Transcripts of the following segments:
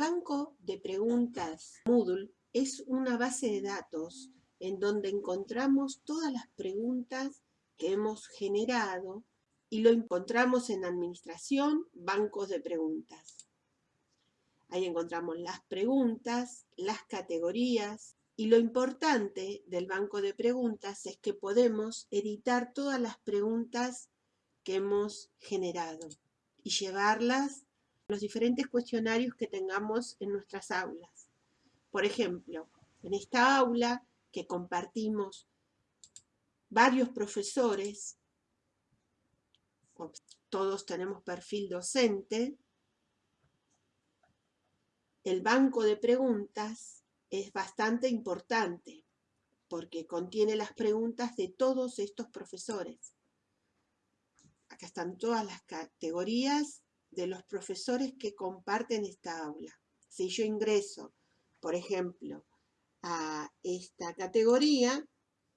banco de preguntas Moodle es una base de datos en donde encontramos todas las preguntas que hemos generado y lo encontramos en administración, bancos de preguntas. Ahí encontramos las preguntas, las categorías y lo importante del banco de preguntas es que podemos editar todas las preguntas que hemos generado y llevarlas los diferentes cuestionarios que tengamos en nuestras aulas. Por ejemplo, en esta aula que compartimos varios profesores, todos tenemos perfil docente, el banco de preguntas es bastante importante porque contiene las preguntas de todos estos profesores. Acá están todas las categorías de los profesores que comparten esta aula. Si yo ingreso, por ejemplo, a esta categoría,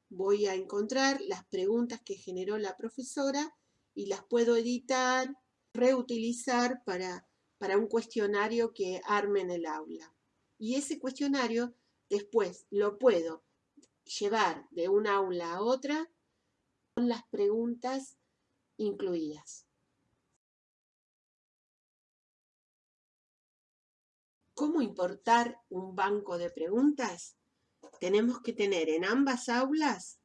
voy a encontrar las preguntas que generó la profesora y las puedo editar, reutilizar para, para un cuestionario que arme en el aula. Y ese cuestionario después lo puedo llevar de una aula a otra con las preguntas incluidas. ¿Cómo importar un banco de preguntas? Tenemos que tener en ambas aulas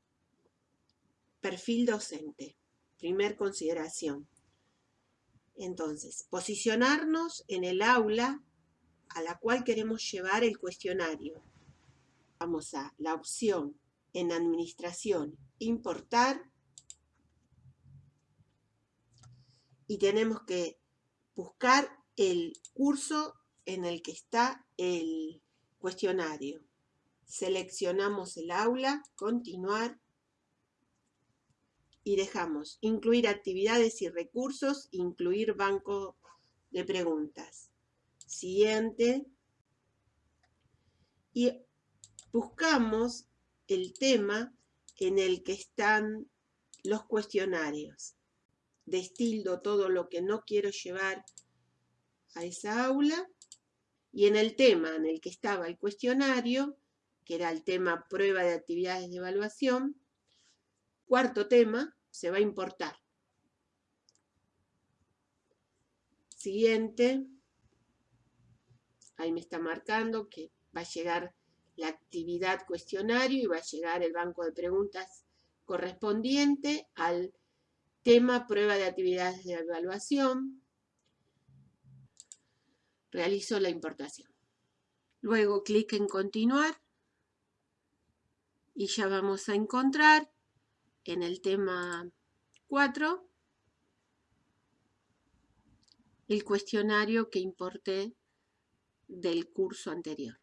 perfil docente. Primer consideración. Entonces, posicionarnos en el aula a la cual queremos llevar el cuestionario. Vamos a la opción en administración, importar. Y tenemos que buscar el curso en el que está el cuestionario. Seleccionamos el aula, continuar y dejamos incluir actividades y recursos, incluir banco de preguntas. Siguiente. Y buscamos el tema en el que están los cuestionarios. Destildo todo lo que no quiero llevar a esa aula y en el tema en el que estaba el cuestionario, que era el tema prueba de actividades de evaluación, cuarto tema, se va a importar. Siguiente, ahí me está marcando que va a llegar la actividad cuestionario y va a llegar el banco de preguntas correspondiente al tema prueba de actividades de evaluación realizo la importación. Luego clic en continuar y ya vamos a encontrar en el tema 4 el cuestionario que importé del curso anterior.